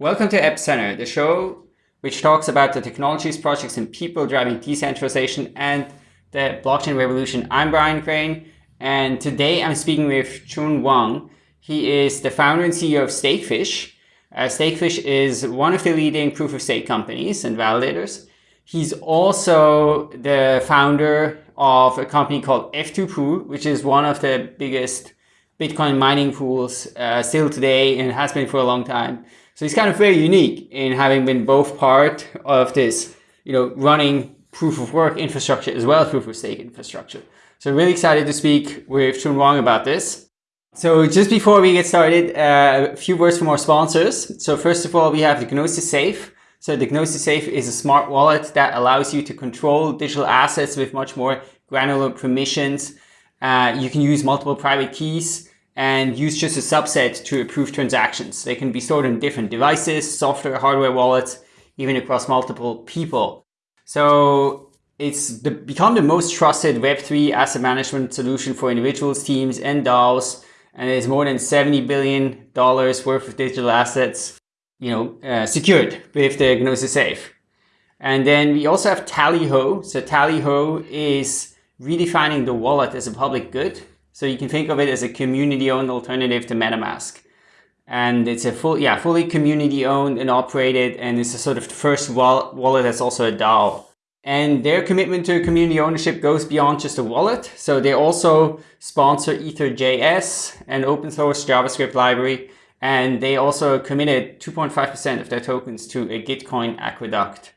Welcome to Epicenter, the show which talks about the technologies, projects, and people driving decentralization and the blockchain revolution. I'm Brian Crain, and today I'm speaking with Chun Wang. He is the founder and CEO of Stakefish. Uh, Stakefish is one of the leading proof-of-stake companies and validators. He's also the founder of a company called F2Pool, which is one of the biggest Bitcoin mining pools uh, still today and has been for a long time. So he's kind of very unique in having been both part of this, you know, running proof of work infrastructure as well as proof of stake infrastructure. So really excited to speak with Chun Wang about this. So just before we get started, uh, a few words from our sponsors. So first of all, we have the Gnosis Safe. So the Gnosis Safe is a smart wallet that allows you to control digital assets with much more granular permissions. Uh, you can use multiple private keys and use just a subset to approve transactions. They can be stored on different devices, software, hardware wallets, even across multiple people. So it's become the most trusted Web3 asset management solution for individuals, teams, and DAOs. And there's more than $70 billion worth of digital assets, you know, uh, secured with the Gnosis Safe. And then we also have Tallyho. So Tallyho is redefining the wallet as a public good so you can think of it as a community-owned alternative to MetaMask. And it's a full, yeah, fully community-owned and operated, and it's a sort of first wallet that's also a DAO. And their commitment to community ownership goes beyond just a wallet. So they also sponsor Ether.js, an open source JavaScript library. And they also committed 2.5% of their tokens to a Gitcoin aqueduct.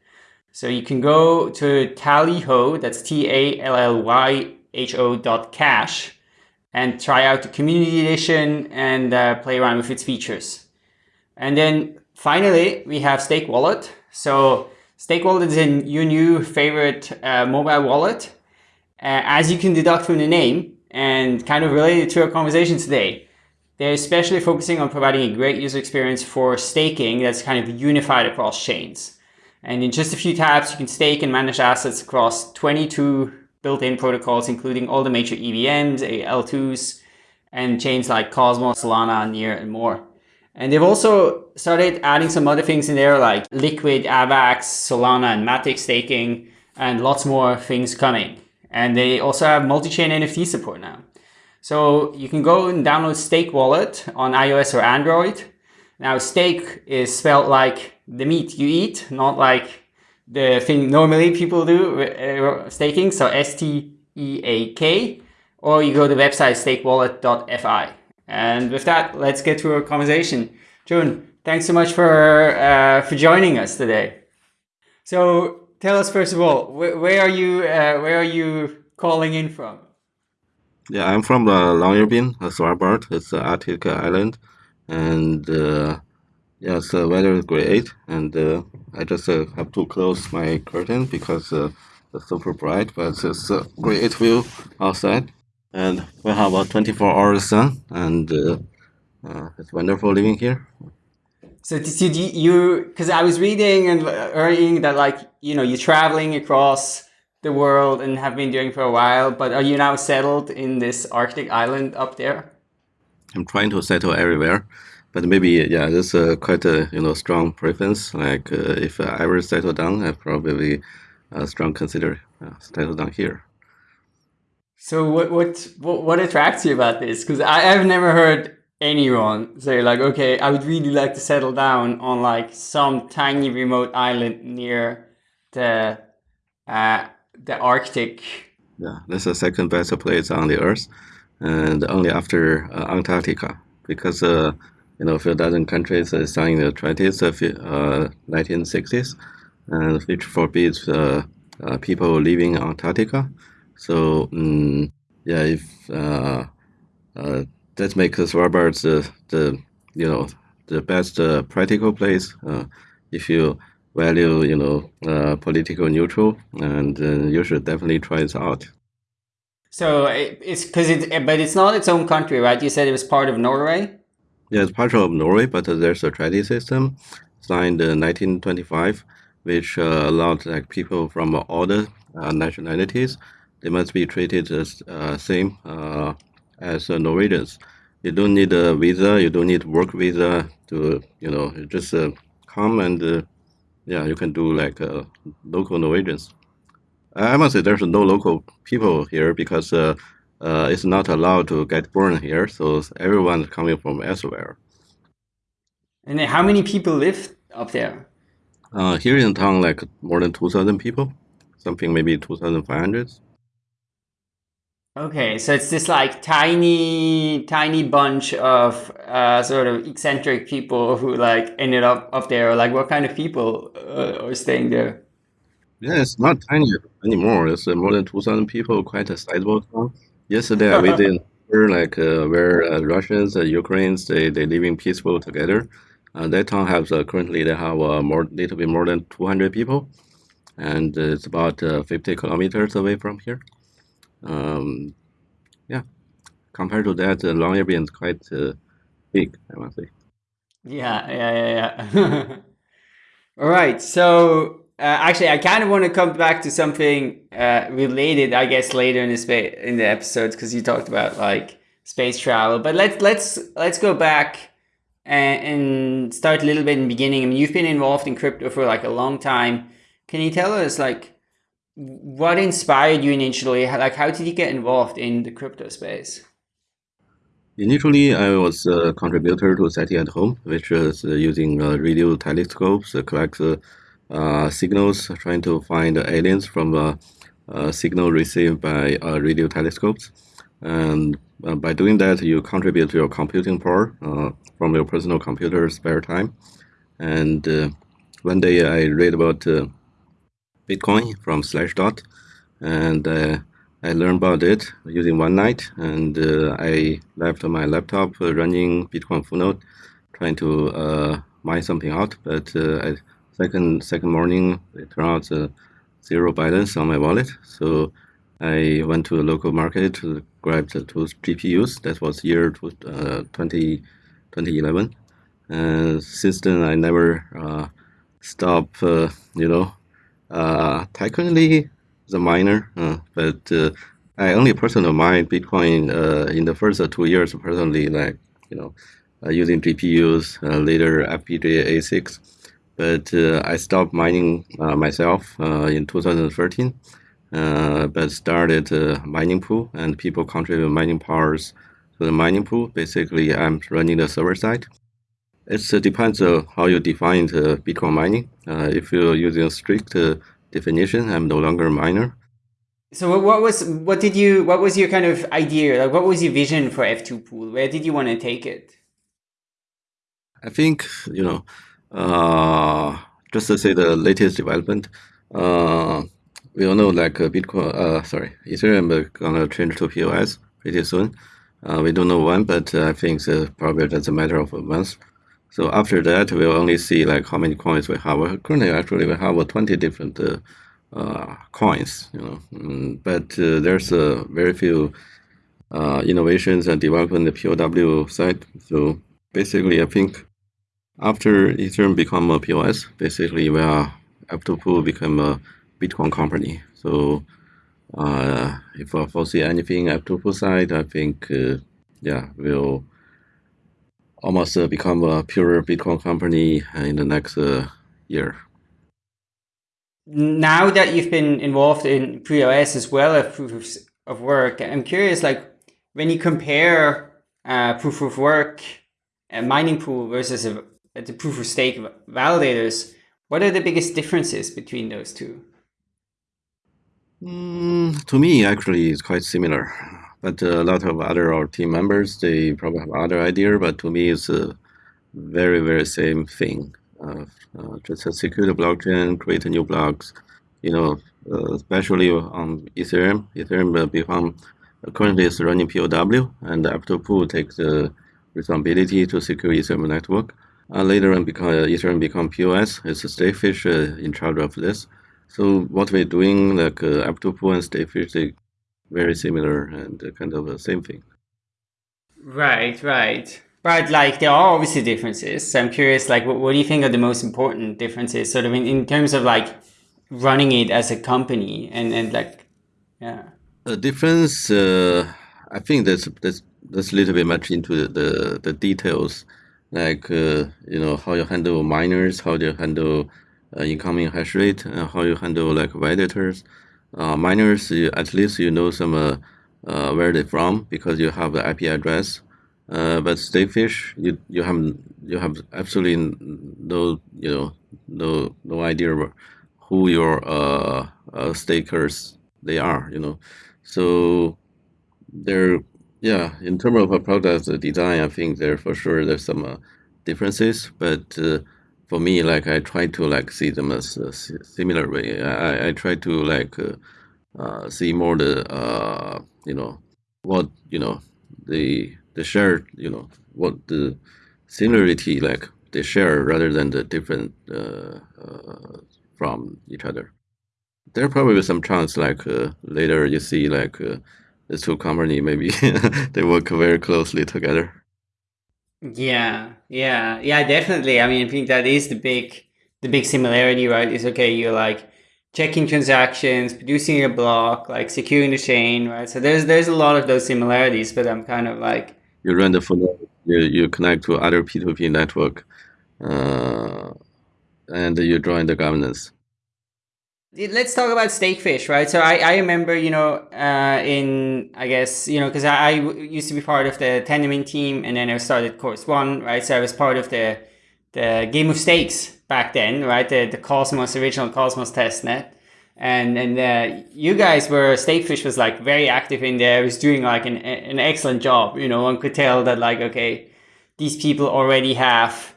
So you can go to Tallyho, that's T-A-L-L-Y-H-O dot cash, and try out the community edition and uh, play around with its features. And then finally, we have Steakwallet. So Steakwallet is your new favorite uh, mobile wallet. Uh, as you can deduct from the name and kind of related to our conversation today, they're especially focusing on providing a great user experience for staking that's kind of unified across chains. And in just a few taps, you can stake and manage assets across 22 built-in protocols, including all the major EVMs, L2s, and chains like Cosmos, Solana, Near, and more. And they've also started adding some other things in there like Liquid, AVAX, Solana, and Matic staking, and lots more things coming. And they also have multi-chain NFT support now. So you can go and download Steakwallet on iOS or Android. Now, stake is spelled like the meat you eat, not like the thing normally people do uh, staking, so S-T-E-A-K, or you go to the website steakwallet.fi. And with that, let's get to our conversation. Chun, thanks so much for uh, for joining us today. So tell us first of all, wh where are you uh, where are you calling in from? Yeah, I'm from uh, Longyearbyen, Svalbard. It's an Arctic island, and uh, Yes, the weather is great, and uh, I just uh, have to close my curtain because uh, it's super bright, but it's a great view outside. And we have a 24 hour sun, and uh, uh, it's wonderful living here. So did you, because I was reading and learning that like, you know, you're traveling across the world and have been doing for a while, but are you now settled in this Arctic island up there? I'm trying to settle everywhere but maybe yeah, there's a quite a you know strong preference. Like uh, if I ever settle down, I probably uh, strong consider uh, settle down here. So what what what, what attracts you about this? Because I've never heard anyone say like, okay, I would really like to settle down on like some tiny remote island near the uh, the Arctic. Yeah, that's the second best place on the Earth, and only after uh, Antarctica because uh, you know, a few dozen countries uh, signed the treaties of uh, 1960s, and which forbids uh, uh, people leaving Antarctica. So, um, yeah, if uh, uh, that makes Svalbard the, the, you know, the best practical place if you value, you know, political neutral, and you should definitely try it out. So it's because it, but it's not its own country, right? You said it was part of Norway. Yeah, it's part of Norway, but there's a treaty system signed in 1925, which uh, allowed like people from all the uh, nationalities, they must be treated as uh, same uh, as Norwegians. You don't need a visa, you don't need work visa to, you know, just uh, come and uh, yeah, you can do like uh, local Norwegians. I must say there's no local people here because uh, it's not allowed to get born here, so everyone's coming from elsewhere. And how many people live up there? Uh, here in town, like more than 2,000 people, something maybe 2,500. Okay, so it's this like tiny, tiny bunch of uh, sort of eccentric people who like ended up up there. Like, what kind of people uh, are staying there? Yeah, it's not tiny anymore. It's uh, more than 2,000 people, quite a sizable town. Yesterday, I visited like uh, where uh, Russians and Ukrainians they they living peaceful together. Uh, that town has uh, currently they have uh, more little bit more than 200 people, and it's about uh, 50 kilometers away from here. Um, yeah, compared to that, uh, Longyearbyen is quite uh, big, I must say. Yeah, yeah, yeah, yeah. All right, so uh, actually, I kind of want to come back to something uh, related, I guess, later in the space in the episodes because you talked about like space travel. But let's let's let's go back and, and start a little bit in the beginning. I mean, you've been involved in crypto for like a long time. Can you tell us like what inspired you initially? Like, how did you get involved in the crypto space? Initially, I was a contributor to SETI at Home, which is uh, using uh, radio telescopes to collect uh, signals, trying to find aliens from a, a signal received by uh, radio telescopes. And uh, by doing that, you contribute to your computing power uh, from your personal computer spare time. And one day I read about Bitcoin from Slashdot, and uh, I learned about it using one night, and uh, I left my laptop running Bitcoin full node, trying to uh, mine something out. But uh, I, second second morning, it turned out uh, zero balance on my wallet. So I went to a local market to grab the two GPUs. That was year 20, 2011. And since then, I never uh, stopped, you know, uh, technically the miner, uh, but uh, I only personally mine Bitcoin uh, in the first two years personally, like you know, uh, using GPUs, uh, later FPGA ASICs. But uh, I stopped mining uh, myself uh, in 2013, uh, but started a mining pool and people contribute mining powers to the mining pool. Basically, I'm running the server side. It uh, depends on how you define Bitcoin mining. Uh, if you're using a strict uh, definition, I'm no longer a miner. So what was what did you what was your kind of idea? Like what was your vision for F2 pool? Where did you want to take it? I think you know, uh, just to say the latest development. Uh, we all know like Bitcoin, uh, sorry, Ethereum gonna change to POS pretty soon. Uh, we don't know when, but I think probably just a matter of a month. So after that, we'll only see like how many coins we have. Currently, actually, we have 20 different uh, uh, coins, you know, mm, but uh, there's uh, very few uh, innovations and development in the POW side. So basically, I think after Ethereum become a POS, basically we are F2 Pool become a Bitcoin company. So uh, if I foresee anything F2 Pool side, I think yeah, we'll almost uh, become a pure Bitcoin company in the next uh, year. Now that you've been involved in POS as well as proof of work, I'm curious, like when you compare uh, proof of work and mining pool versus a, the proof of stake validators, what are the biggest differences between those two? Mm, to me, actually, it's quite similar. But a lot of other our team members they probably have other idea but to me it's a very very same thing. Uh, uh, just secure the blockchain create new blocks you know uh, especially on ethereum. Ethereum become currently is running pow and F2 Pool takes the responsibility to secure ethereum network uh, later on because ethereum become pos it's stakefish uh, in charge of this so what we're doing like uh, F2 Pool and stakefish they very similar and kind of the same thing. Right, right. But like there are obviously differences. So I'm curious, like, what, what do you think are the most important differences, sort of in, in terms of like running it as a company and and like, yeah. The difference, uh, I think that's that's that's a little bit much into the the, the details. Like uh, you know how you handle miners, how you handle uh, incoming hash rate, and how you handle like validators. Uh, miners, you, at least you know some uh, uh, where they're from because you have the IP address. Uh, but Stakefish, you you have you have absolutely no you know no no idea who your stakers they are. You know, so they're yeah, in terms of a product design, I think there for sure there's some uh, differences, but uh, for me, like I try to like see them as a similar way. I, I try to like uh, uh, see more the uh, you know what you know the the shared you know what the similarity like they share rather than the different uh, uh, from each other. There probably some chance like uh, later you see like uh, the two company maybe they work very closely together. Yeah, yeah, yeah, definitely. I mean, I think that is the big, the big similarity, right? Is okay, you're like checking transactions, producing a block, like securing the chain, right? So there's there's a lot of those similarities, but I'm kind of like you run the full you you connect to other P2P network, uh, and you join the governance let's talk about Stakefish, right? So I, I remember, you know, uh, in, I guess, you know, because I, I used to be part of the Tendermint team and then I started Chorus One, right? So I was part of the the Game of Stakes back then, right? The, the Cosmos, original Cosmos testnet. And and uh, you guys were, Stakefish was like very active in there, was doing like an, an excellent job. You know, one could tell that like, okay, these people already have,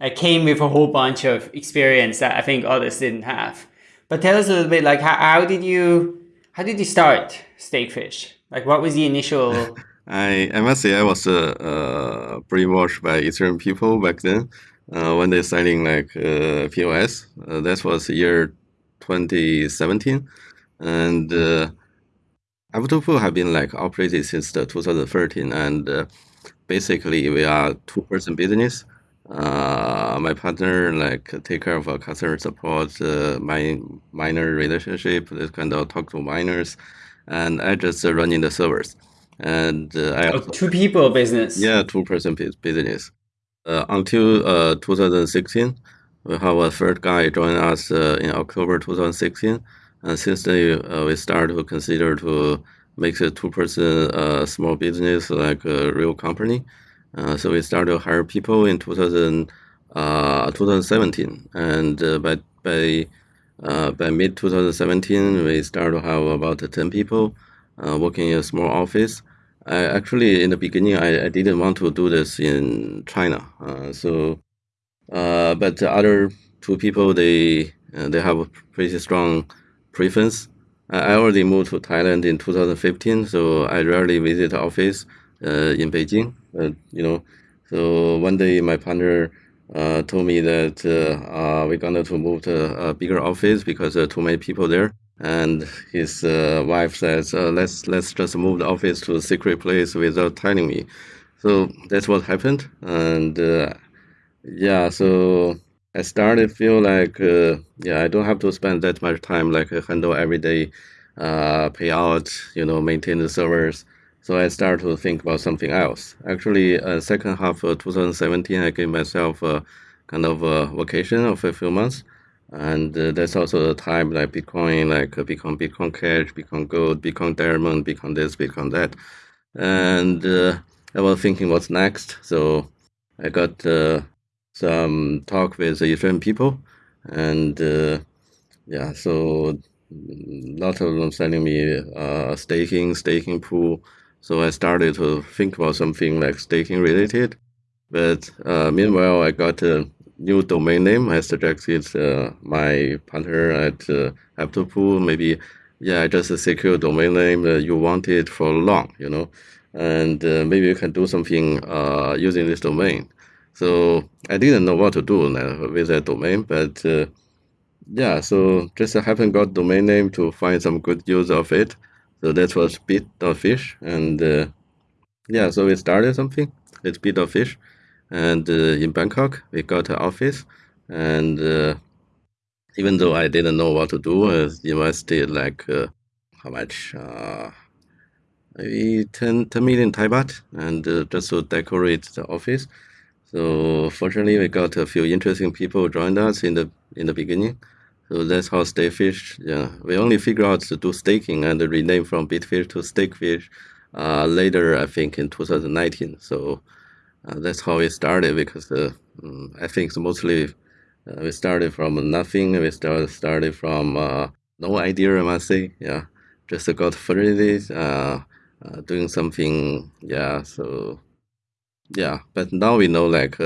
uh, came with a whole bunch of experience that I think others didn't have. But tell us a little bit, like how, how did you how did you start Stakefish? Like what was the initial? I I must say I was uh, uh, brainwashed by Ethereum people back then uh, when they signing like uh, POS. Uh, that was year 2017, and uh, F2Pool have been like operated since the 2013, and uh, basically we are two person business uh, my partner like take care of uh, customer support, uh, my miner relationship, this kind of talk to miners, and I just uh, running the servers. And uh, I oh, two people business. Yeah, two person business. Uh, until uh, 2016, we have a third guy join us uh, in October 2016, and since then uh, we start to consider to make a two person uh, small business like a real company. Uh, so we started to hire people in 2000, uh, 2017, and uh, by by uh, by mid 2017, we started to have about 10 people uh, working in a small office. I, actually, in the beginning, I, I didn't want to do this in China. So, but the other two people, they they have a pretty strong preference. I already moved to Thailand in 2015, so I rarely visit the office in Beijing. Uh, you know, so one day my partner uh, told me that uh, we're going to move to a bigger office because there are too many people there. And his wife says, "Let's let's just move the office to a secret place without telling me." So that's what happened, and yeah, so I started feel like uh, yeah, I don't have to spend that much time like handle everyday uh, payout, you know, maintain the servers. So I started to think about something else. Actually, uh, second half of 2017, I gave myself a kind of a vacation of a few months. And uh, that's also the time like Bitcoin, like uh, become Bitcoin Cash, Bitcoin Gold, Bitcoin Diamond, Bitcoin this, Bitcoin that. And uh, I was thinking what's next. So I got uh, some talk with the Ethereum people. And uh, yeah, so a lot of them sending me staking, staking pool, so I started to think about something like staking related. But uh, meanwhile, I got a new domain name. I suggested uh, my partner at uh, F2Pool, maybe, yeah, just a secure domain name that you wanted for long, you know, and uh, maybe you can do something uh, using this domain. So I didn't know what to do with that domain, but uh, yeah, so just haven't got domain name to find some good use of it. So that was bit of fish, and uh, yeah, so we started something. It's bit of fish, and uh, in Bangkok we got an office, and uh, even though I didn't know what to do, I invested like uh, how much? Uh, maybe 10, 10 million Thai baht, and uh, just to decorate the office. So fortunately, we got a few interesting people joined us in the in the beginning. So that's how Stakefish. Yeah, we only figure out to do staking and rename from Bitfish to Stakefish uh, later, I think in 2019. So uh, that's how it started because uh, mm, I think mostly uh, we started from nothing. We started started from uh, no idea, I must say. Yeah, just got funded, uh, doing something. Yeah, so yeah, but now we know like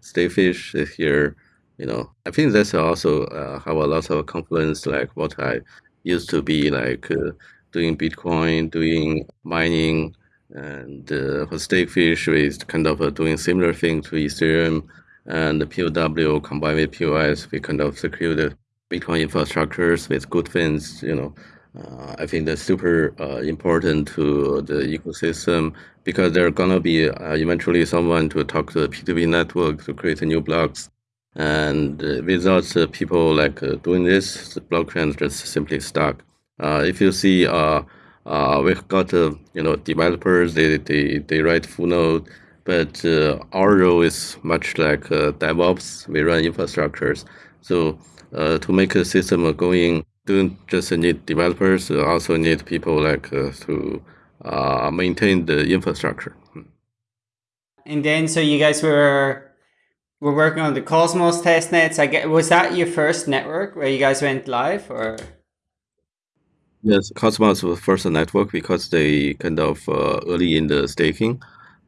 Stakefish is here you know i think that's also uh, have a lot of confluence like what i used to be like uh, doing bitcoin doing mining and uh, for stakefish is kind of uh, doing similar thing to ethereum and the pow combined with pos we kind of secure the bitcoin infrastructures with good things you know. Uh, I think that's super uh, important to the ecosystem because there are gonna be uh, eventually someone to talk to the P2P network to create new blocks and uh, without uh, people like uh, doing this, the blockchain is just simply stuck. Uh, if you see, uh, uh, we've got you know developers, they, they, they write full node, but our role is much like DevOps. We run infrastructures. So to make a system going, don't just need developers, also need people like to maintain the infrastructure. And then, so you guys were we're working on the Cosmos test nets. I get was that your first network where you guys went live or? Yes, Cosmos was first network because they kind of uh, early in the staking,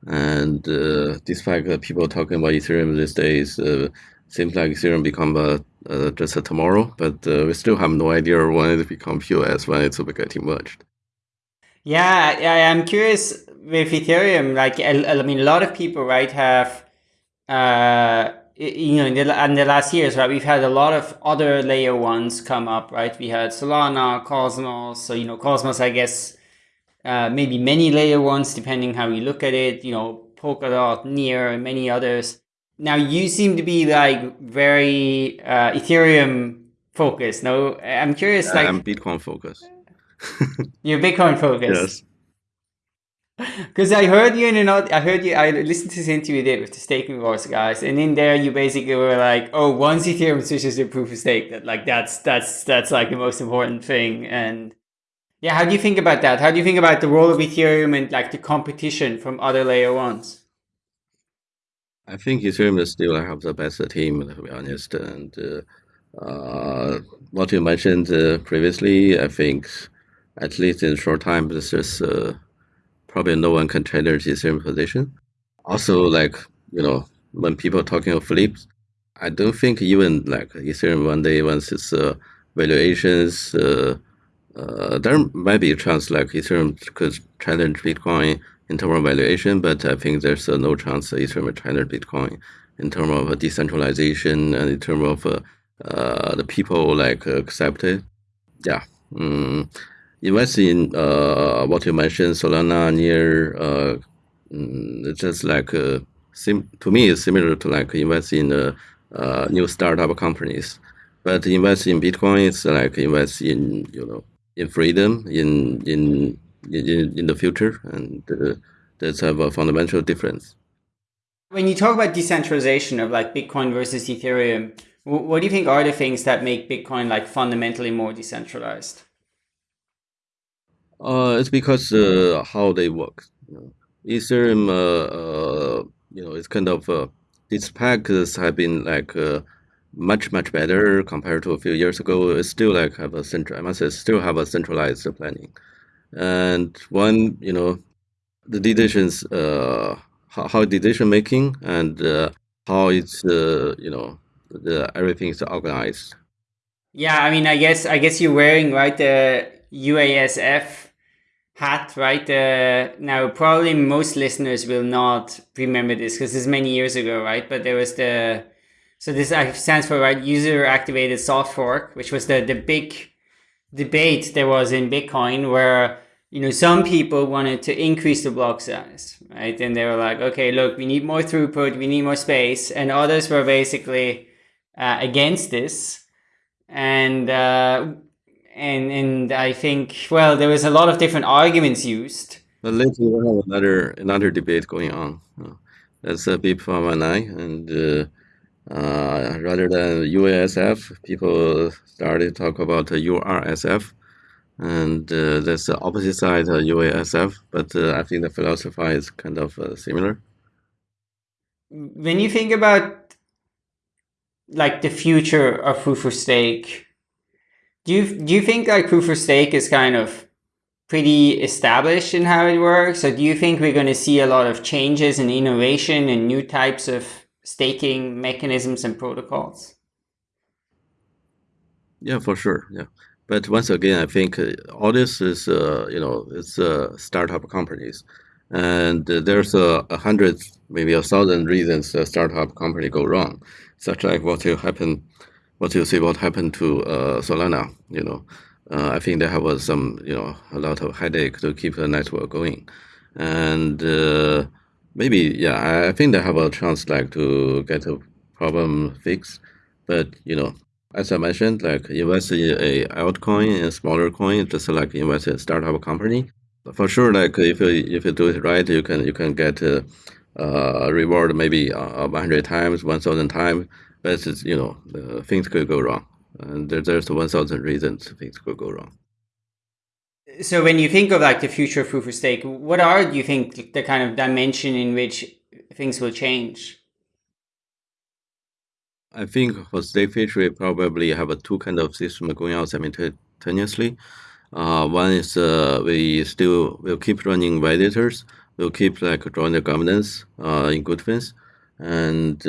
and uh, despite uh, people talking about Ethereum these days, uh, seems like Ethereum become uh, uh, just a tomorrow. But we still have no idea when it become POS when it's getting merged. Yeah, yeah, I'm curious with Ethereum. Like, I, I mean, a lot of people, right, have uh, you know, in the, in the last years, right, we've had a lot of other layer ones come up, right? We had Solana, Cosmos. So, you know, Cosmos, I guess, uh, maybe many layer ones, depending how you look at it, you know, Polkadot, Near, and many others. Now, you seem to be like very uh, Ethereum focused. No, I'm curious. Like, I'm Bitcoin focused. you're Bitcoin focused. Yes. Because I heard you in another, I heard you, I listened to this interview did with the staking wars guys, and in there you basically were like, oh, once Ethereum switches to proof of stake, that like that's that's that's like the most important thing. And yeah, how do you think about that? How do you think about the role of Ethereum and like the competition from other layer ones? I think Ethereum still have the best team, to be honest. And uh, uh, what you mentioned uh, previously, I think at least in short time, this is. Probably no one can challenge the same position. Also, like you know, when people talking of flips, I don't think even like Ethereum one day once its uh, valuations, uh, uh, there might be a chance like Ethereum could challenge Bitcoin in terms of valuation, but I think there's uh, no chance Ethereum challenge Bitcoin in terms of decentralization and in terms of uh, uh, the people like accept it. Yeah. Mm invest in uh, what you mentioned, Solana near uh, mm, just like uh, to me it's similar to like invest in uh, uh, new startup companies. But invest in Bitcoin is like invest in you know in freedom in in in, in the future, and uh, that's have a fundamental difference. When you talk about decentralization of like Bitcoin versus Ethereum, what do you think are the things that make Bitcoin like fundamentally more decentralized? Uh, it's because uh, how they work. Ethereum, uh, uh, you know, it's kind of uh, its packs have been like uh, much much better compared to a few years ago. It still like have a central. I must say, still have a centralized planning, and one you know, the decisions, uh, how, how decision making and how it's you know, the everything is organized. Yeah, I mean, I guess I guess you're wearing right the UASF hat, right? Uh, now, probably most listeners will not remember this because this is many years ago, right? But there was the, so this stands for, right, user activated soft fork, which was the, the big debate there was in Bitcoin where, you know, some people wanted to increase the block size, right? And they were like, okay, look, we need more throughput, we need more space. And others were basically uh, against this. And, uh, and and I think well there was a lot of different arguments used. But later we have another another debate going on. That's a BIP 119. And uh, uh, rather than UASF, people started to talk about the URSF. And uh, that's the opposite side of UASF. But uh, I think the philosophy is kind of uh, similar. When you think about like the future of proof of stake, do you, do you think like proof of stake is kind of pretty established in how it works? Or do you think we're going to see a lot of changes and innovation and new types of staking mechanisms and protocols? Yeah, for sure. Yeah. But once again, I think uh, all this is, uh, you know, it's uh, startup companies. And uh, there's a, hundred, maybe a thousand reasons a startup company go wrong, such like what will happen, what you see what happened to uh, Solana, you know, uh, I think they have uh, some, you know, a lot of headache to keep the network going, and uh, maybe, yeah, I think they have a chance like to get a problem fixed, but you know, as I mentioned, like invest in a altcoin, a smaller coin, just like invest in a startup company. For sure, like if you if you do it right, you can you can get a, a reward maybe uh, 100 times, 1,000 times, but it's, you know, uh, things could go wrong and there, there's 1,000 reasons things could go wrong. So when you think of like the future of proof of stake, what are do you think the kind of dimension in which things will change? I think for Stakefish, we probably have a two kind of system going on simultaneously. Uh, one is uh, we still will keep running validators. We'll keep like drawing the governance uh, in good things, and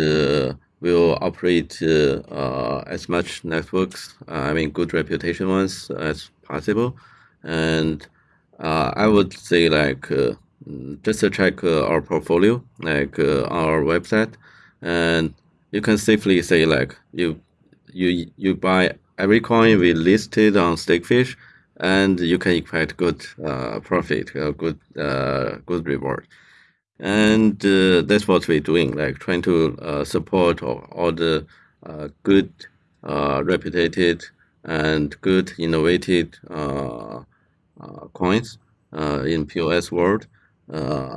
uh, will operate uh, uh, as much networks, uh, I mean good reputation ones as possible. And I would say like just to check our portfolio, like our website, and you can safely say like you you you buy every coin we listed on Stakefish, and you can expect good uh, profit, uh, good uh, good reward and uh, that's what we're doing like trying to uh, support all, all the uh, good uh, reputed and good innovative uh, uh, coins in POS world.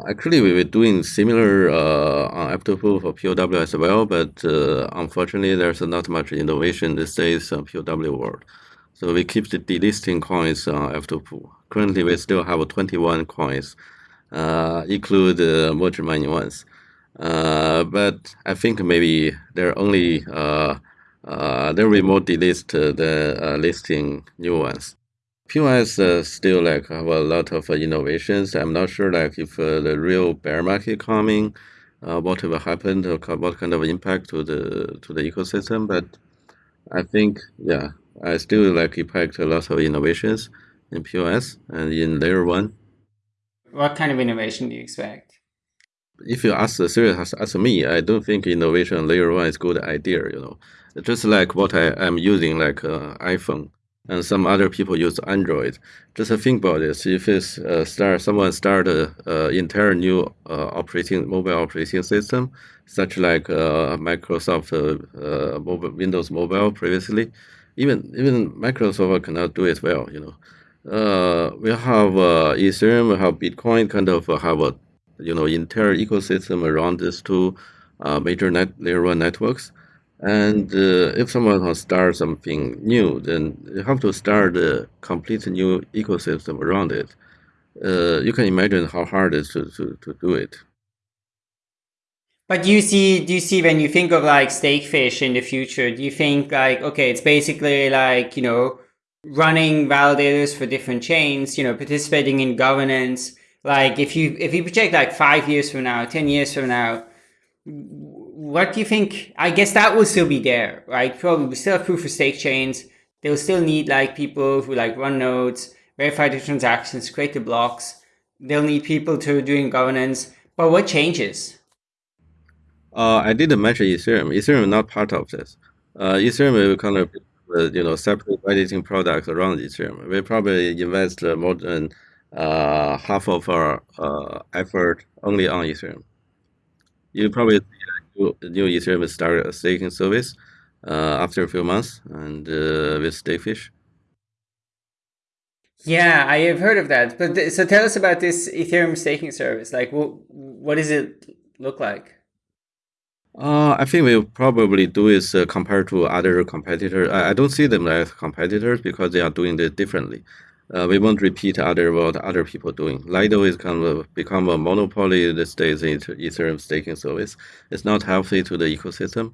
Actually we were doing similar on F2Pool for POW as well but unfortunately there's not much innovation these days on POW world. So we keep the delisting coins on F2Pool currently we still have 21 coins include uh, merge mining ones. Uh, but I think maybe they're only uh, uh, there will more delist the listing new ones. POS uh, still like have a lot of uh, innovations. I'm not sure like if uh, the real bear market coming, what will happen, what kind of impact to the to the ecosystem. But I think yeah, I still like impact a lot of innovations in POS and in layer one. What kind of innovation do you expect? If you ask serious ask me, I don't think innovation layer one is good idea. You know, just like what I am using, like uh, iPhone, and some other people use Android. Just think about this: if it's uh, start someone start a, uh, entire new uh, operating mobile operating system, such like uh, Microsoft uh, mobile, Windows Mobile previously, even even Microsoft cannot do it well. You know uh, we have uh, Ethereum, we have Bitcoin, kind of have a you know entire ecosystem around these two uh, major net layer one networks. And uh, if someone wants to start something new, then you have to start a complete new ecosystem around it. Uh, you can imagine how hard it is to, to, to do it. But do you see, do you see when you think of like Stakefish in the future, do you think like, okay, it's basically like, you know, running validators for different chains, you know, participating in governance. Like if you if you project like five years from now, ten years from now, what do you think? I guess that will still be there, right? Probably we still have proof of stake chains. They'll still need like people who like run nodes, verify the transactions, create the blocks. They'll need people to doing governance. But what changes? Uh, I didn't mention Ethereum. Ethereum not part of this. Uh, Ethereum will kind of you know separate editing products around Ethereum. We probably invest more than uh, half of our uh, effort only on Ethereum. You probably new, new Ethereum start a staking service uh, after a few months and uh, with Stakefish. Yeah, I have heard of that. But so tell us about this Ethereum staking service. Like, what what does it look like? Uh, I think we'll probably do is uh, compared to other competitors. I, I don't see them as competitors because they are doing it differently. Uh, we won't repeat other what other people doing. Lido is kind of become a monopoly these days in Ethereum staking service. It's not healthy to the ecosystem.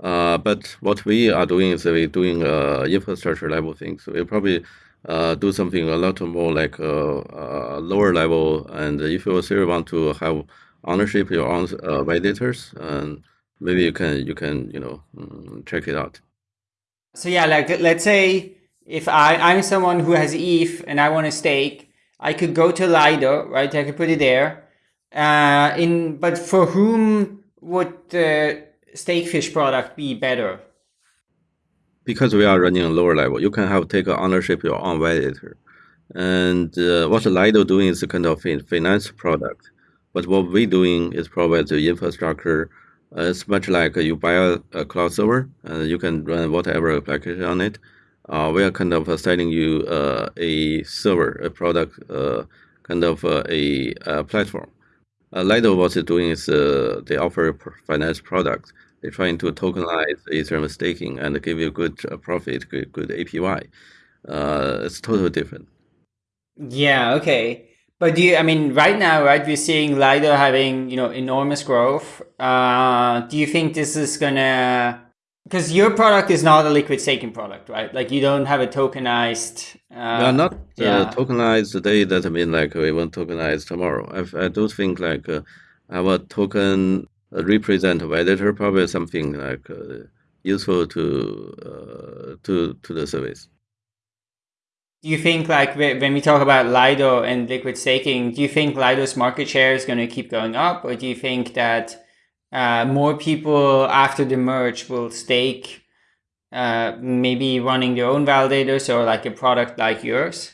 Uh, but what we are doing is we're doing uh, infrastructure level things. So we'll probably uh, do something a lot more like uh, uh, lower level. And if you still want to have ownership your own uh, validators, and maybe you can you can you know mm, check it out. So yeah, like let's say if I I'm someone who has ETH and I want to stake, I could go to Lido, right? I could put it there. Uh, in but for whom would the Stakefish product be better? Because we are running a lower level, you can have take ownership your own validator. And uh, what Lido doing is a kind of finance product. But what we're doing is provide the infrastructure. Uh, it's much like you buy a, a cloud server and you can run whatever application on it. Uh, we are kind of selling you uh, a server, a product, uh, kind of uh, a, a platform. Uh, Lido what they're doing is uh, they offer finance products. They're trying to tokenize Ethereum staking and give you good uh, profit, good, good APY. Uh, it's totally different. Yeah, okay. But do you, I mean, right now, right, we're seeing Lido having, you know, enormous growth. Uh, do you think this is gonna, because your product is not a liquid staking product, right? Like you don't have a tokenized. Uh, are not uh, yeah. tokenized today. Doesn't mean like we won't tokenize tomorrow. I, I do think like uh, our token uh, represent validator probably something like uh, useful to uh, to to the service. Do you think like when we talk about Lido and liquid staking, do you think Lido's market share is going to keep going up, or do you think that uh, more people after the merge will stake, uh, maybe running their own validators or like a product like yours?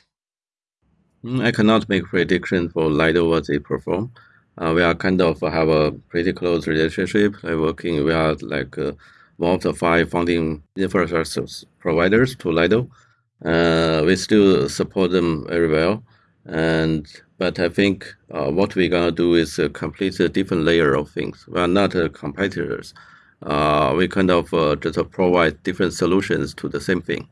Mm, I cannot make prediction for Lido what they perform. Uh, we are kind of have a pretty close relationship. Like working, we are like uh, one of the five founding infrastructure providers to Lido. Uh, we still support them very well, and but I think uh, what we're gonna do is uh, complete a different layer of things. We are not uh, competitors. Uh, we kind of uh, just provide different solutions to the same thing.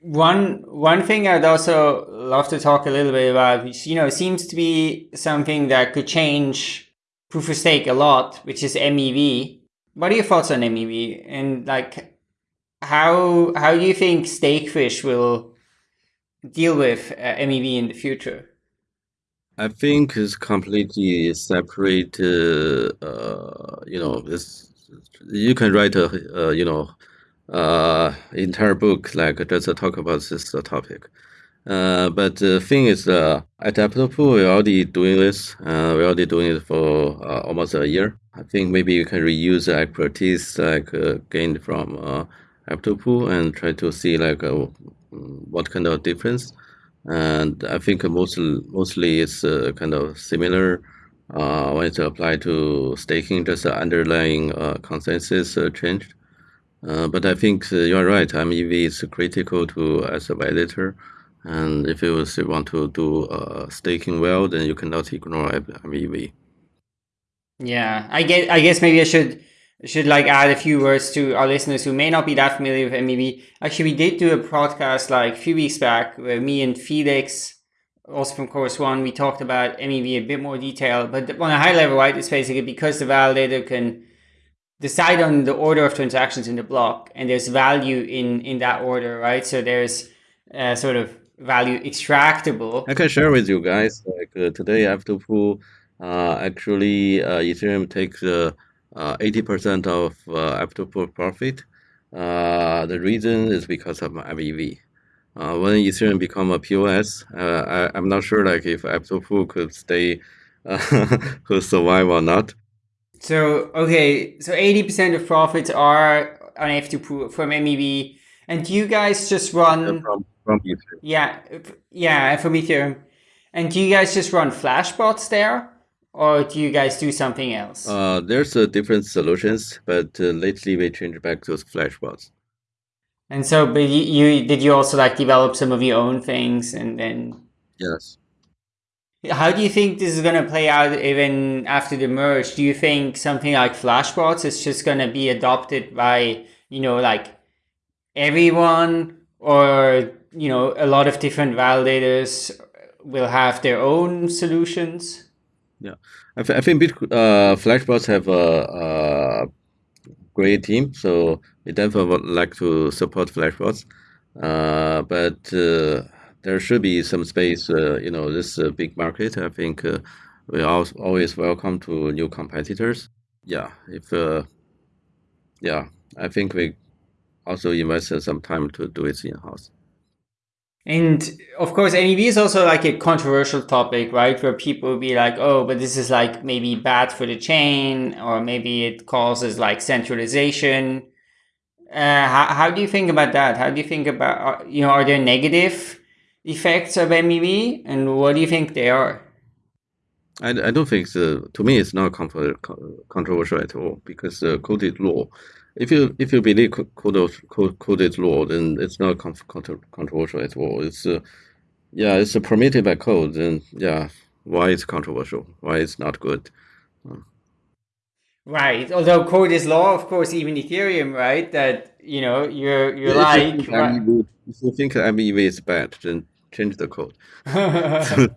One one thing I'd also love to talk a little bit about, which you know seems to be something that could change proof of stake a lot, which is MEV. What are your thoughts on MEV? And like how how do you think Stakefish will deal with uh, MEV in the future? I think it's completely separate. Uh, uh, you know, this you can write a uh, you know uh, entire book like just talk about this topic. Uh, but the thing is, uh, at F2Pool, we're already doing this. Uh, we're already doing it for uh, almost a year. I think maybe you can reuse the expertise like uh, gained from uh, F2Pool and try to see like uh, what kind of difference. And I think mostly mostly it's uh, kind of similar uh, when it's applied to staking, just the underlying uh, consensus uh, changed. Uh, but I think you're right. MEV is critical to as a validator. And if you want to do staking well, then you cannot ignore MEV. Yeah, I guess I guess maybe I should should like add a few words to our listeners who may not be that familiar with MEV. Actually, we did do a podcast like a few weeks back where me and Felix, also from Chorus One, we talked about MEV a bit more detail. But on a high level, right, it's basically because the validator can decide on the order of transactions in the block, and there's value in in that order, right? So there's uh, sort of value extractable. I can share with you guys. Like uh, today, I have to pull. Uh, actually, uh, Ethereum takes. Uh, 80% uh, of uh, F2Pool profit. Uh, the reason is because of MEV. Uh, when Ethereum become a POS, uh, I, am not sure like if F2Pool could stay, uh, could survive or not. So okay, so 80% of profits are on F2Pool from MEV, and do you guys just run from from Ethereum? Yeah, yeah, from Ethereum, and do you guys just run flashbots there? Or do you guys do something else? Uh, there's uh, different solutions, but uh, lately we changed back to flashbots. And so, but you, you did you also like develop some of your own things and then? Yes. How do you think this is going to play out even after the merge? Do you think something like Flashbots is just going to be adopted by, you know, like everyone or, you know, a lot of different validators will have their own solutions? Yeah, I, I think uh, Flashbots have a, a, great team, so we definitely would like to support Flashbots. Uh, but uh, there should be some space. Uh, you know, this uh, big market. I think uh, we always welcome to new competitors. Yeah, if yeah, I think we also invested some time to do it in house. And of course, MEV is also like a controversial topic, right? Where people will be like, oh, but this is like maybe bad for the chain, or maybe it causes like centralization. Uh, how, how do you think about that? How do you think about, you know, are there negative effects of MEV, and what do you think they are? I, I don't think the, to me it's not controversial at all because the coded law. If you if you believe coded law, then it's not controversial at all. It's uh, yeah, it's permitted by code. Then yeah, why it's controversial? Why it's not good? Right. Although code is law, of course, even Ethereum, right? That you know you're you're yeah, like. If you, right. if you think MEV is bad, then change the code.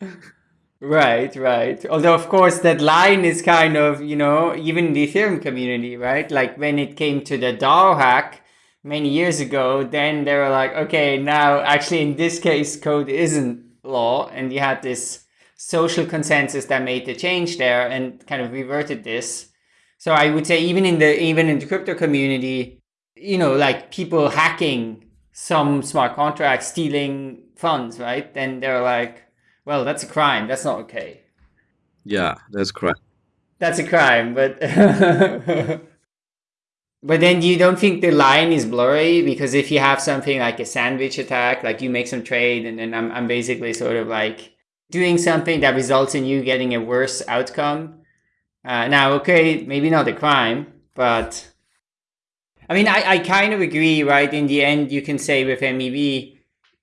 right, right. Although, of course, that line is kind of, you know, even in the Ethereum community, right? Like when it came to the DAO hack many years ago, then they were like, okay, now actually in this case, code isn't law. And you had this social consensus that made the change there and kind of reverted this. So I would say even in the even in the crypto community, you know, like people hacking some smart contracts, stealing funds, right? Then they're like, well, that's a crime. That's not okay. Yeah, that's correct. That's a crime, but but then you don't think the line is blurry because if you have something like a sandwich attack, like you make some trade and then I'm I'm basically sort of like doing something that results in you getting a worse outcome. Uh, now, okay, maybe not a crime, but I mean, I, I kind of agree, right? In the end, you can say with MEV,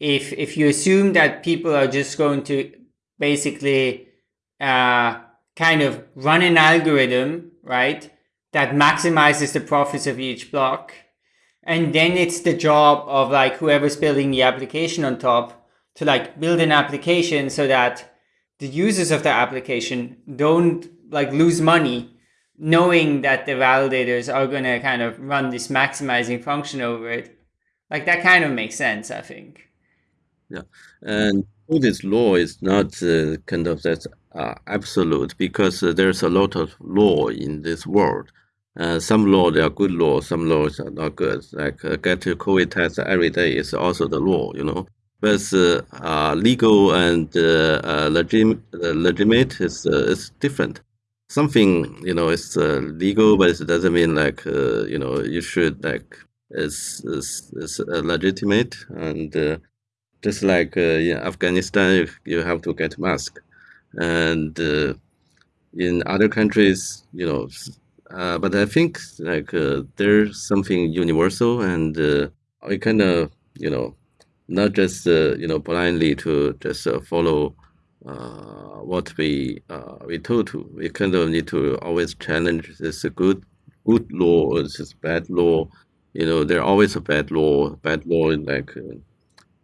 if if you assume that people are just going to basically uh, kind of run an algorithm, right, that maximizes the profits of each block, and then it's the job of like whoever's building the application on top to like build an application so that the users of the application don't like lose money knowing that the validators are going to kind of run this maximizing function over it, like that kind of makes sense, I think. Yeah, and this law is not uh, kind of that uh, absolute because uh, there's a lot of law in this world. Uh, some laws are good laws, some laws are not good. Like uh, get to COVID test every day is also the law, you know. But uh, legal and legit, legitimate is is different something you know is uh, legal, but it doesn't mean like uh, you know you should like it's it's, it's uh, legitimate and uh, just like uh, in Afghanistan you, you have to get mask and uh, in other countries you know but I think like there's something universal and we kind of you know not just you know blindly to just follow uh, what we uh, we told to. We kind of need to always challenge this good good law or this bad law. You know, there always a bad law. Bad law in like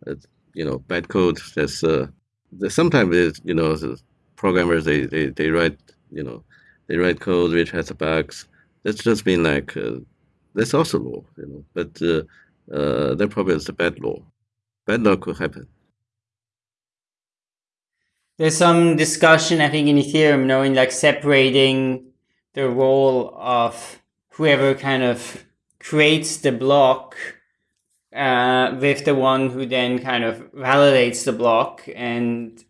uh, you know bad code. That's uh, sometimes you know programmers they, they, they write you know they write code which has a bugs. That's just been like uh, that's also law. You know, but uh, uh, that probably is a bad law. Bad law could happen. There's some discussion, I think, in Ethereum, knowing like separating the role of whoever kind of creates the block uh, with the one who then kind of validates the block. And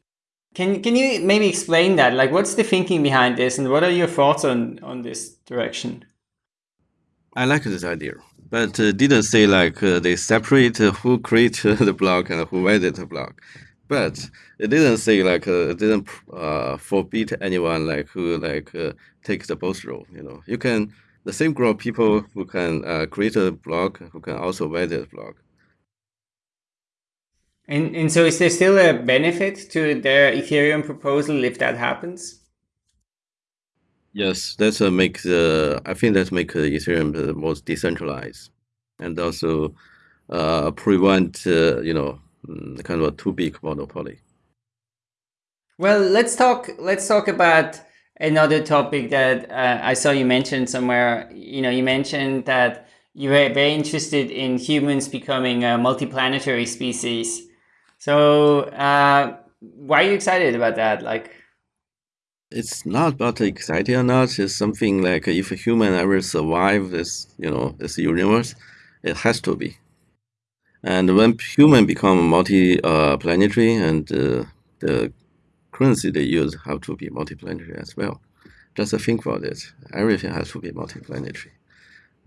can can you maybe explain that? Like, what's the thinking behind this, and what are your thoughts on on this direction? I like this idea, but uh, didn't say like uh, they separate uh, who creates the block and who validates the block but it didn't say like uh, it didn't uh, forbid anyone like who like uh, take the both role. You know, you can the same group of people who can uh, create a blog who can also validate a blog. And and so is there still a benefit to their Ethereum proposal if that happens? Yes, that's uh, make the I think that make uh, Ethereum the most decentralized, and also uh, prevent uh, you know mm, kind of a too big monopoly. Well, let's talk. Let's talk about another topic that uh, I saw you mentioned somewhere. You know, you mentioned that you were very interested in humans becoming a multiplanetary species. So, uh, why are you excited about that? Like, it's not about exciting or not. It's something like if a human ever survive this, you know, this universe, it has to be. And when human become multi-planetary, uh, and uh, the currency they use have to be multi-planetary as well. Just think about it. Everything has to be multi-planetary.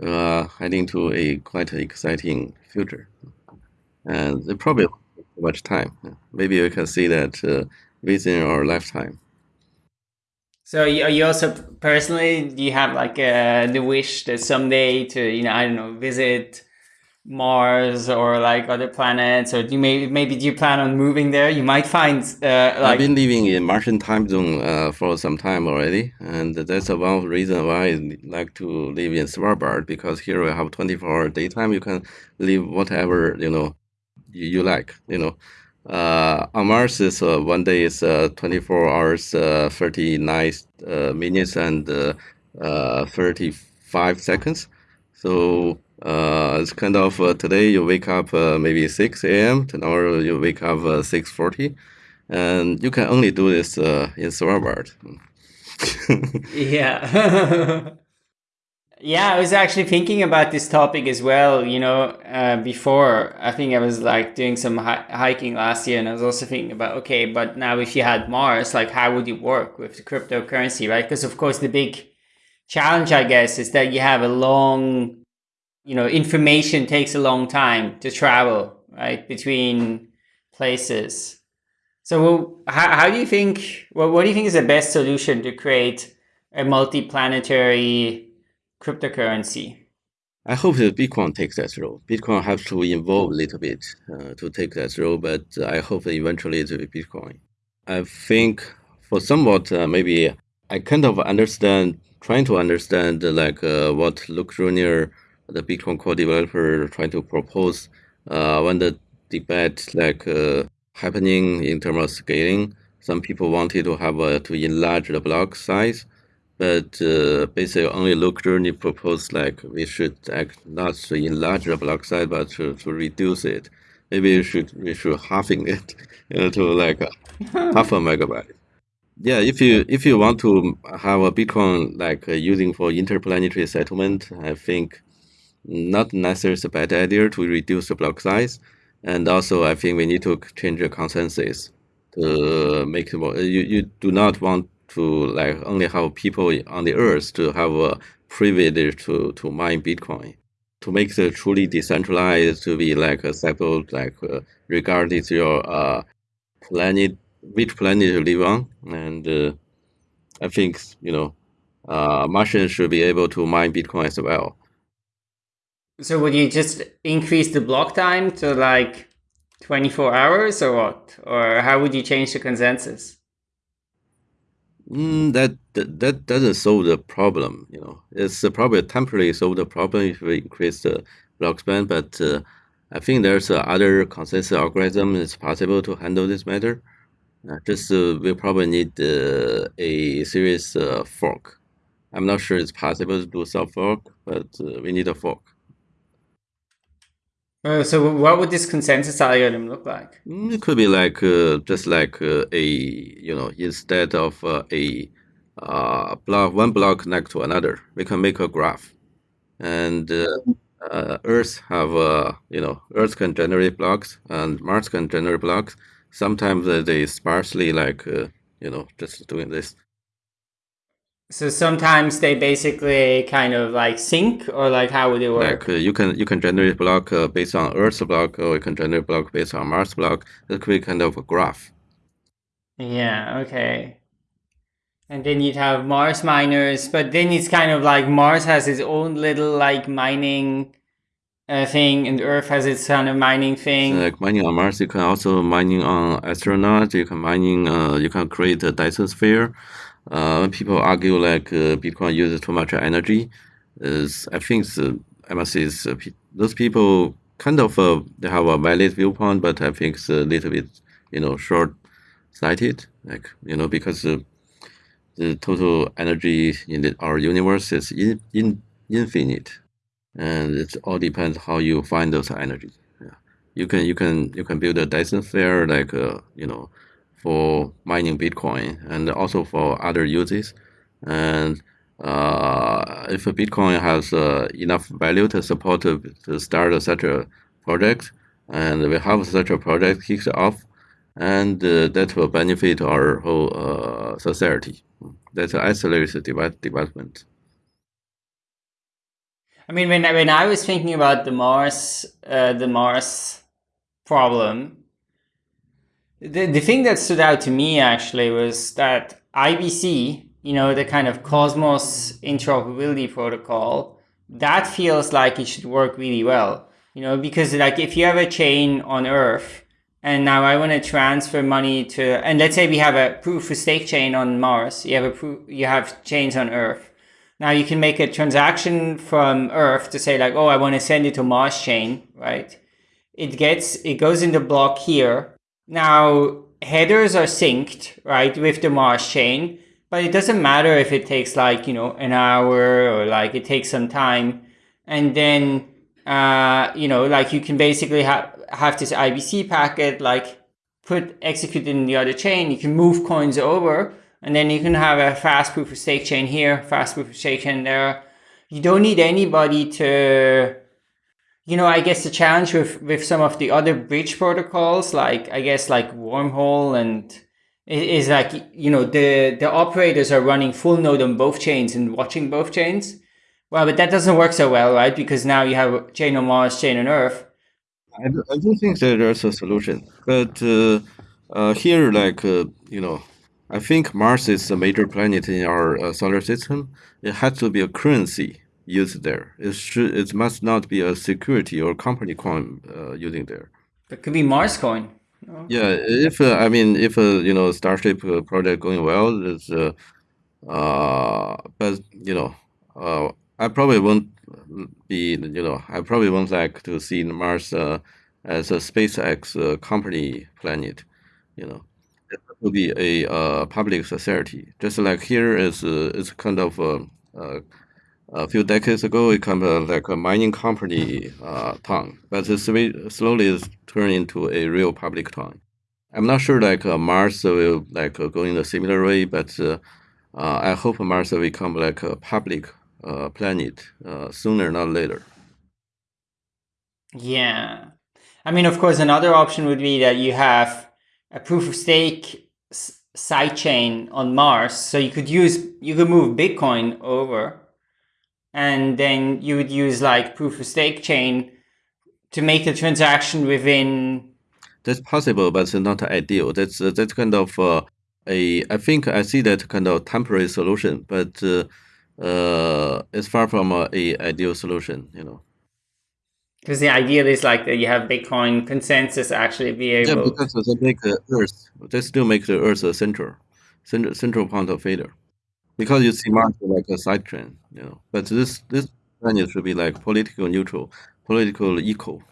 Uh, heading to a quite exciting future, and it probably much time. Maybe we can see that uh, within our lifetime. So are you also personally, do you have like the wish that someday to, you know, I don't know, visit Mars or like other planets, or do you maybe maybe do you plan on moving there? You might find uh, like I've been living in Martian time zone uh, for some time already, and that's one reason why I like to live in Svalbard because here we have 24 hour daytime. You can live whatever you know you, you like. You know, uh, on Mars is uh, one day is uh, 24 hours, uh, 39 uh, minutes and uh, 35 seconds. So uh, it's kind of uh, today you wake up uh, maybe 6 a.m. Tomorrow you wake up 6:40, and you can only do this in Svalbard. yeah. yeah, I was actually thinking about this topic as well. You know, uh, before I think I was like doing some hi hiking last year, and I was also thinking about okay, but now if you had Mars, like how would it work with the cryptocurrency, right? Because of course the big challenge, I guess, is that you have a long you know, information takes a long time to travel, right, between places. So how, how do you think, well, what do you think is the best solution to create a multi-planetary cryptocurrency? I hope that Bitcoin takes that role. Bitcoin has to evolve a little bit uh, to take that role, but I hope eventually it will be Bitcoin. I think for somewhat, uh, maybe I kind of understand, trying to understand uh, like uh, what Luke Jr the Bitcoin core developer trying to propose uh, when the debate like uh, happening in terms of scaling. Some people wanted to have uh, to enlarge the block size, but uh, basically only Luke Jr proposed like we should act not to enlarge the block size, but to, to reduce it. Maybe we should we should halving it you know, to like half a megabyte. Yeah, if you if you want to have a Bitcoin like uh, using for interplanetary settlement, I think not necessarily a bad idea to reduce the block size. And also, I think we need to change the consensus to make more. You, you do not want to like only have people on the earth to have a privilege to, to mine Bitcoin. To make it truly decentralized, to be like a separate, like uh, regardless your uh, planet, which planet you live on. And uh, I think, you know, uh, Martians should be able to mine Bitcoin as well. So would you just increase the block time to like 24 hours or what? Or how would you change the consensus? Mm, that, that, that doesn't solve the problem. You know, it's probably temporarily solve the problem if we increase the block span. But uh, I think there's uh, other consensus algorithm it's possible to handle this matter. Uh, just uh, we probably need uh, a serious uh, fork. I'm not sure it's possible to do soft fork, but we need a fork. Uh, so what would this consensus algorithm look like? It could be like uh, just like uh, a you know instead of uh, a uh, block one block connect to another, we can make a graph, and uh, Earth have you know Earth can generate blocks and Mars can generate blocks. Sometimes they sparsely like you know just doing this. So sometimes they basically kind of like sync, or like how would it work? Like uh, you can you can generate block uh, based on Earth's block, or you can generate block based on Mars block. That could be kind of a graph. Yeah. Okay. And then you'd have Mars miners, but then it's kind of like Mars has its own little like mining uh, thing, and Earth has its kind of mining thing. So like mining on Mars, you can also mining on astronaut. You can mining. Uh, you can create a Dyson sphere. Uh, people argue like uh, Bitcoin uses too much energy. Is I think I must say uh, those people kind of they have a valid viewpoint, but I think it's a little bit you know short sighted. Like you know because the total energy in the, our universe is in, in infinite and it all depends how you find those energy. Yeah. You can you can you can build a Dyson sphere like uh, you know for mining Bitcoin and also for other uses. And uh, if Bitcoin has uh, enough value to support to, start such a project, and we have such a project kicked off, and uh, that will benefit our whole uh, society. That's an isolated development. I mean, when when I was thinking about the Mars, uh, the Mars problem, the the thing that stood out to me actually was that IBC, you know, the kind of Cosmos interoperability protocol, that feels like it should work really well. You know, because like if you have a chain on Earth, and now I want to transfer money to, and let's say we have a proof of stake chain on Mars, you have a proof, you have chains on Earth now you can make a transaction from Earth to say like, oh, I want to send it to Mars chain, right? It gets, it goes in the block here. Now headers are synced, right, with the Mars chain, but it doesn't matter if it takes like, you know, an hour or like it takes some time. And then, uh, you know, like you can basically have, have this IBC packet, like put execute in the other chain. You can move coins over and then you can have a fast proof of stake chain here, fast proof of stake chain there. You don't need anybody to, you know, I guess the challenge with, with some of the other bridge protocols, like, I guess like Wormhole and is like, you know, the, the operators are running full node on both chains and watching both chains. Well, but that doesn't work so well, right? Because now you have chain on Mars, chain on Earth. I, I do think that there's a solution, but uh, uh, here, like, uh, you know, I think Mars is a major planet in our uh, solar system. It has to be a currency used there. It should. It must not be a security or company coin uh, using there. It could be Mars coin. Yeah, if uh, I mean, if uh, you know Starship uh, project going well, it's, uh, uh, but you know, uh, I probably won't be, you know, I probably won't like to see Mars uh, as a SpaceX uh, company planet, you know to be a uh, public society. Just like here is uh, it's kind of uh, uh a few decades ago, it kind of uh, like a mining company uh, town, but it's slowly turned into a real public town. I'm not sure like uh, Mars will like uh, go in a similar way, but uh, I hope Mars will become like a public planet sooner, not later. Yeah. I mean, of course, another option would be that you have a proof of stake sidechain on Mars. So you could use, you could move Bitcoin over and then you would use like proof of stake chain to make the transaction within. That's possible, but it's not ideal. That's uh, that's kind of uh, a. I think I see that kind of temporary solution, but uh, uh, it's far from a, a ideal solution. You know. Because the idea is like that you have Bitcoin consensus actually be able. Yeah, because they make the Earth, they still make the Earth a central, central, central point of failure. Because you see Mars like a side chain, you know. But this this planet should be like political neutral, political equal.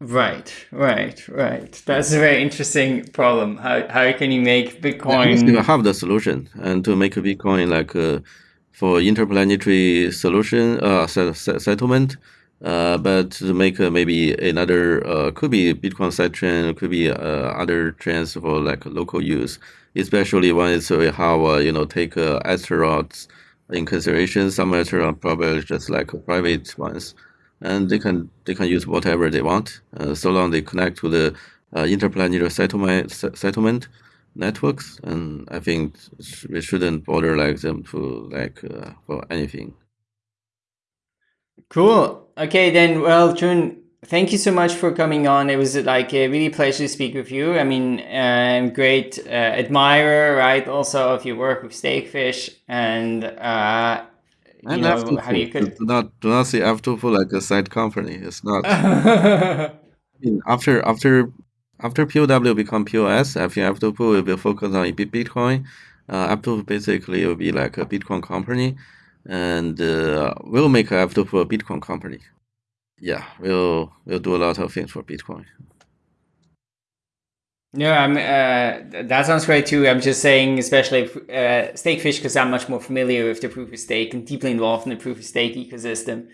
Right, right, right. That's a very interesting problem. How how can you make Bitcoin? You have the solution, and to make Bitcoin like uh, for interplanetary solution uh, settlement uh, but to make uh, maybe another uh, could be Bitcoin side sidechain, could be uh, other chains for like local use, especially when it's we have uh, you know take uh, in consideration. Some astronauts probably just like private ones, and they can they can use whatever they want, uh, so long they connect to the uh, interplanetary settlement settlement networks. And I think we shouldn't bother like them to like uh, for anything. Cool. Okay, then, well, Chun, thank you so much for coming on. It was like a really pleasure to speak with you. I mean, I'm great uh, admirer, right? Also of your work with Stakefish and uh, you and know, how you could do not do not see F2 like a side company. It's not. I mean, after after after POW become POS, I think F2 will be focused on Bitcoin. Uh, F2 basically will be like a Bitcoin company, and uh, we'll make F2Pool a Bitcoin company. Yeah, we'll we'll do a lot of things for Bitcoin. No, I'm. Uh, that sounds great too. I'm just saying, especially uh, Stakefish, because I'm much more familiar with the proof of stake and deeply involved in the proof of stake ecosystem.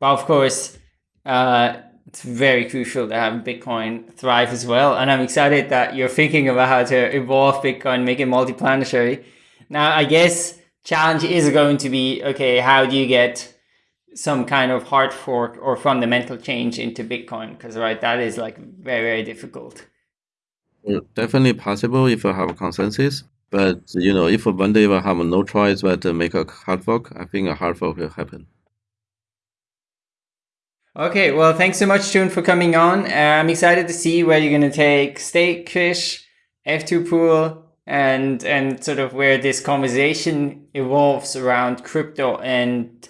But of course, uh, it's very crucial to have Bitcoin thrive as well. And I'm excited that you're thinking about how to evolve Bitcoin, make it multi-planetary. Now, I guess challenge is going to be okay. How do you get some kind of hard fork or fundamental change into Bitcoin? Because right, that is like very very difficult definitely possible if you have a consensus. But you know, if one day we have no choice but to make a hard fork, I think a hard fork will happen. Okay, well, thanks so much, Chun, for coming on. Uh, I'm excited to see where you're going to take Stakefish, F2Pool, and and sort of where this conversation evolves around crypto and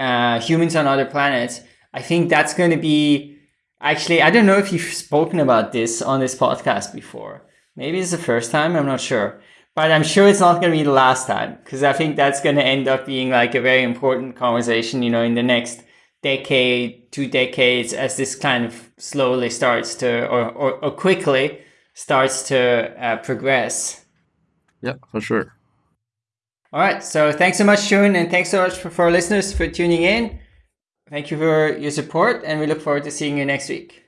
uh, humans on other planets. I think that's going to be Actually, I don't know if you've spoken about this on this podcast before. Maybe it's the first time, I'm not sure. But I'm sure it's not going to be the last time because I think that's going to end up being like a very important conversation, you know, in the next decade, two decades, as this kind of slowly starts to, or, or, or quickly starts to uh, progress. Yeah, for sure. All right. So thanks so much, Chun, and thanks so much for, for our listeners for tuning in. Thank you for your support, and we look forward to seeing you next week.